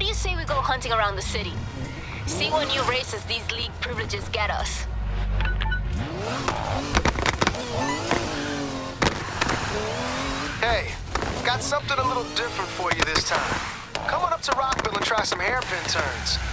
What do you say we go hunting around the city? See what new races these league privileges get us. Hey, got something a little different for you this time. Come on up to Rockville and try some hairpin turns.